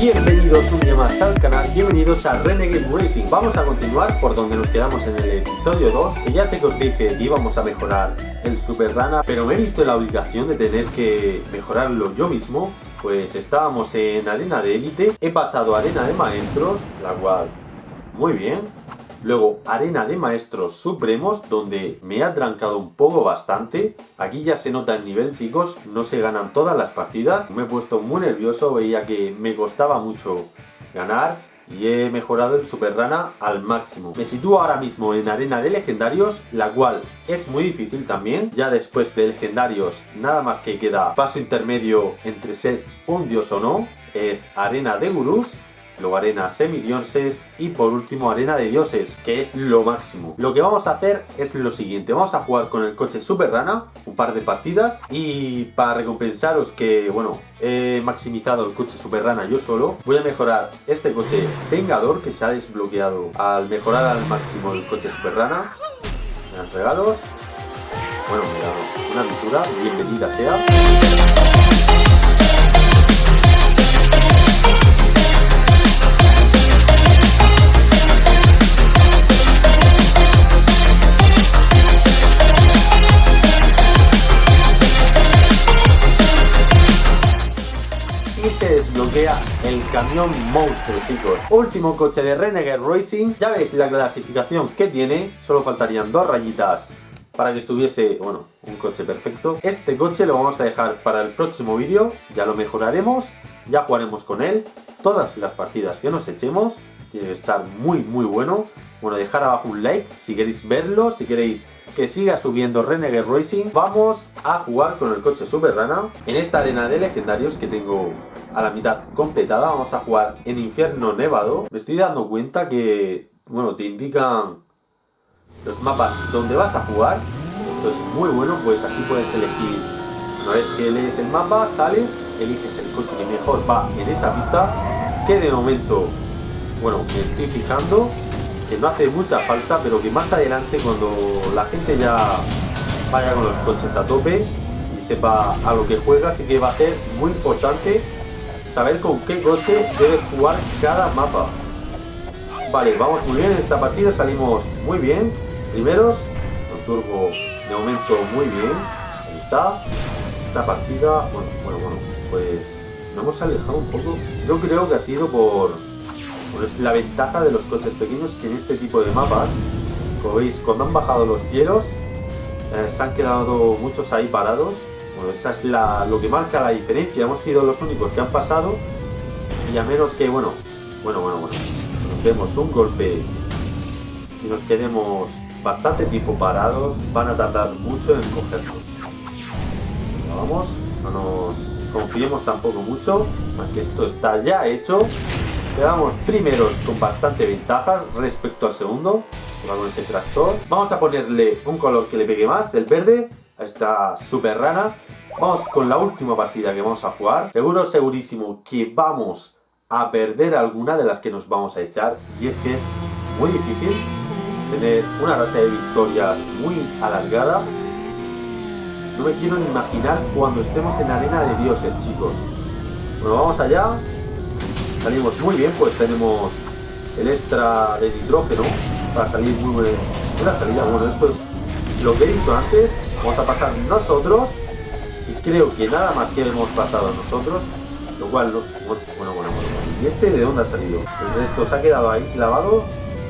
Bienvenidos un día más al canal, bienvenidos a Renegade Racing. Vamos a continuar por donde nos quedamos en el episodio 2 Que ya sé que os dije que íbamos a mejorar el Super Rana Pero me he visto la obligación de tener que mejorarlo yo mismo Pues estábamos en arena de élite He pasado arena de maestros, la cual muy bien Luego Arena de Maestros Supremos, donde me ha trancado un poco bastante. Aquí ya se nota el nivel, chicos. No se ganan todas las partidas. Me he puesto muy nervioso, veía que me costaba mucho ganar. Y he mejorado el Super Rana al máximo. Me sitúo ahora mismo en Arena de Legendarios, la cual es muy difícil también. Ya después de Legendarios, nada más que queda paso intermedio entre ser un dios o no. Es Arena de Gurús luego arena semidioses y por último arena de dioses, que es lo máximo. Lo que vamos a hacer es lo siguiente, vamos a jugar con el coche Super Rana, un par de partidas y para recompensaros que, bueno, he maximizado el coche Super Rana yo solo, voy a mejorar este coche Vengador que se ha desbloqueado al mejorar al máximo el coche Super Rana. Me dan regalos. Bueno, mira, una aventura, bienvenida sea. El camión monstruo, chicos. Último coche de Renegade Racing. Ya veis la clasificación que tiene. Solo faltarían dos rayitas para que estuviese, bueno, un coche perfecto. Este coche lo vamos a dejar para el próximo vídeo. Ya lo mejoraremos. Ya jugaremos con él. Todas las partidas que nos echemos. Tiene que estar muy, muy bueno. Bueno, dejar abajo un like si queréis verlo, si queréis que siga subiendo Renegade Racing. Vamos a jugar con el coche Super Rana en esta arena de legendarios que tengo a la mitad completada. Vamos a jugar en Infierno Nevado. Me estoy dando cuenta que, bueno, te indican los mapas donde vas a jugar. Esto es muy bueno, pues así puedes elegir. Una vez que lees el mapa, sales, eliges el coche que mejor va en esa pista. Que de momento, bueno, me estoy fijando que no hace mucha falta, pero que más adelante cuando la gente ya vaya con los coches a tope y sepa a lo que juega, sí que va a ser muy importante saber con qué coche debes jugar cada mapa. Vale, vamos muy bien en esta partida, salimos muy bien. Primeros, con turbo de momento muy bien. Ahí está. Esta partida, bueno, bueno, bueno, pues nos hemos alejado un poco. Yo creo que ha sido por, pues la ventaja de los coches pequeños que en este tipo de mapas, como veis, cuando han bajado los hielos, eh, se han quedado muchos ahí parados bueno, esa es lo que marca la diferencia. Hemos sido los únicos que han pasado. Y a menos que, bueno, bueno, bueno, bueno. Nos vemos un golpe y nos quedemos bastante tiempo parados. Van a tardar mucho en cogernos. Vamos, no nos confiemos tampoco mucho. Aunque esto está ya hecho. Quedamos primeros con bastante ventaja respecto al segundo. Con ese tractor. Vamos a ponerle un color que le pegue más, el verde a esta super rana. Vamos con la última partida que vamos a jugar. Seguro, segurísimo que vamos a perder alguna de las que nos vamos a echar. Y es que es muy difícil tener una racha de victorias muy alargada. No me quiero ni imaginar cuando estemos en arena de dioses, chicos. Bueno, vamos allá. Salimos muy bien, pues tenemos el extra de nitrógeno para salir muy buena salida. Bueno, esto es lo que he dicho antes Vamos a pasar nosotros. Y creo que nada más que hemos pasado nosotros. Lo cual, no, bueno, bueno, bueno, ¿Y este de dónde ha salido? El resto se ha quedado ahí clavado.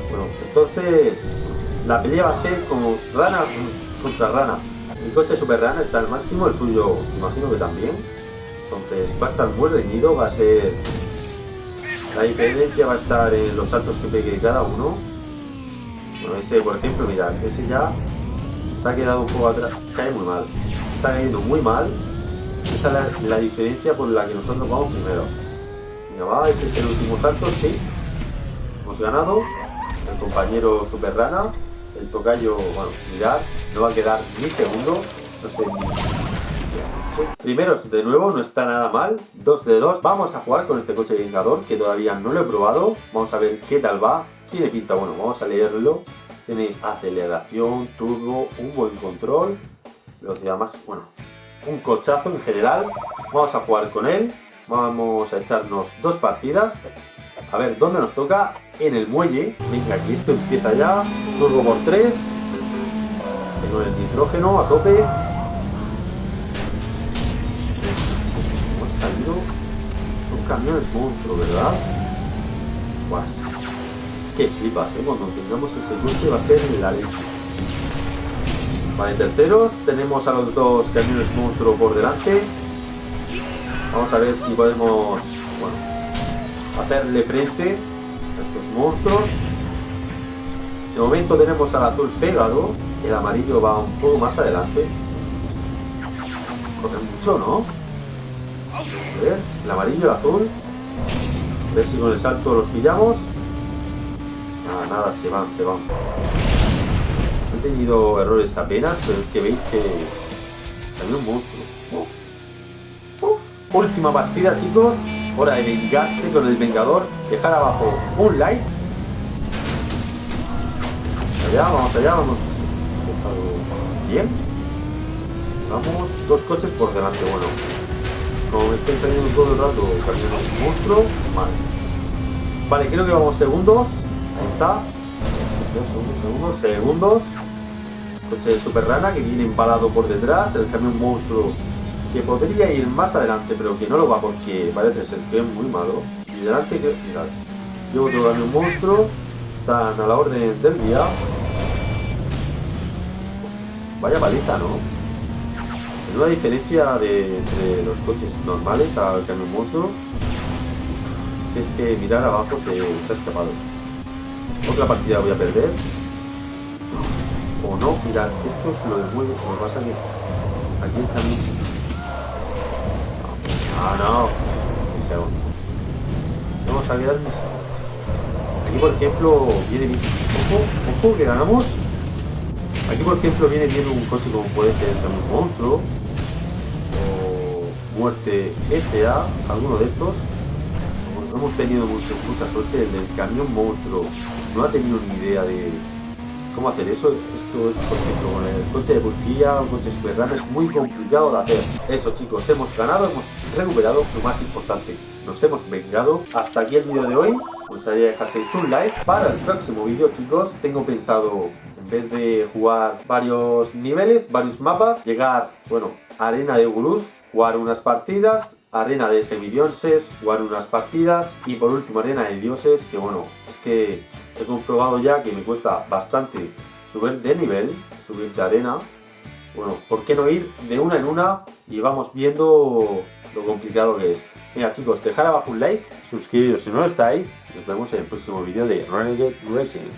Bueno, entonces la pelea va a ser como rana contra rana. Mi coche super rana está al máximo, el suyo imagino que también. Entonces va a estar muy reñido, va a ser... La diferencia va a estar en los saltos que pegue cada uno. Bueno, ese por ejemplo, mirad, ese ya se ha quedado un poco atrás, cae muy mal, está cayendo muy mal, esa es la, diferencia por la que nosotros vamos primero. Venga, va, ese es el último salto, sí, hemos ganado, el compañero Super Rana, el tocayo, bueno, mirad, no va a quedar ni segundo, no sé Primeros de nuevo, no está nada mal, 2 de 2, vamos a jugar con este coche vengador que todavía no lo he probado, vamos a ver qué tal va, tiene pinta, bueno, vamos a leerlo, tiene aceleración, turbo, un buen control, velocidad max, bueno, un cochazo en general. Vamos a jugar con él. Vamos a echarnos dos partidas. A ver, ¿dónde nos toca? En el muelle. Venga, aquí esto empieza ya. Turbo por 3. Tengo el nitrógeno a tope. Salido. Son camiones monstruos, ¿verdad? Pues, es que flipas, ¿eh? Cuando tengamos ese coche va a ser la leche. Vale, terceros. Tenemos a los dos camiones monstruos por delante. Vamos a ver si podemos, bueno, hacerle frente a estos monstruos. De momento tenemos al azul pegado. El amarillo va un poco más adelante. Corre mucho, ¿no? A ver, el amarillo el azul. A ver si con el salto los pillamos. Nada, nada, se van, se van. He tenido errores apenas, pero es que veis que salió un monstruo. Última partida, chicos. Hora de vengarse con el Vengador. Dejar abajo un like. Allá, vamos allá, vamos. Bien. Vamos, dos coches por delante, bueno. Como me estoy saliendo todo el rato camiones monstruo, vale. Vale, creo que vamos segundos. Ahí está. Segundos, segundos, segundos. Coche de super rana que viene empalado por detrás. El camión monstruo que podría ir más adelante, pero que no lo va porque parece ser que es muy malo. Y delante, que, mirad, llevo otro camión monstruo. Están a la orden del día. Vaya paliza, ¿no? Es una diferencia de, entre los coches normales al camión monstruo. Si es que mirar abajo se, ha escapado. Otra partida voy a perder. O no, mirad, esto es lo del muelle. Como pasa que aquí el camión. Ah, no. Mi segundo. Vamos a mirar mis Aquí, por ejemplo, viene bien. Ojo, ojo, que ganamos. Aquí, por ejemplo, viene bien un coche como puede ser camión monstruo. O Muerte SA, alguno de estos. No hemos tenido mucha, mucha suerte. El camión monstruo no ha tenido ni idea de cómo hacer eso. Esto es, por ejemplo, con el coche de policía o coche superrana es muy complicado de hacer. Eso, chicos, hemos ganado, hemos recuperado lo más importante. Nos hemos vengado. Hasta aquí el vídeo de hoy. Me gustaría dejaseis un like. Para el próximo vídeo, chicos, tengo pensado en vez de jugar varios niveles, varios mapas, llegar, bueno, Arena de Gurús, jugar unas partidas, Arena de Semidionses, jugar unas partidas y por último Arena de Dioses, que bueno, es que he comprobado ya que me cuesta bastante subir de nivel, subir de arena. Bueno, ¿por qué no ir de una en una y vamos viendo lo complicado que es? Mira chicos, dejar abajo un like, suscribiros si no lo estáis nos vemos en el próximo vídeo de Renegade Racing.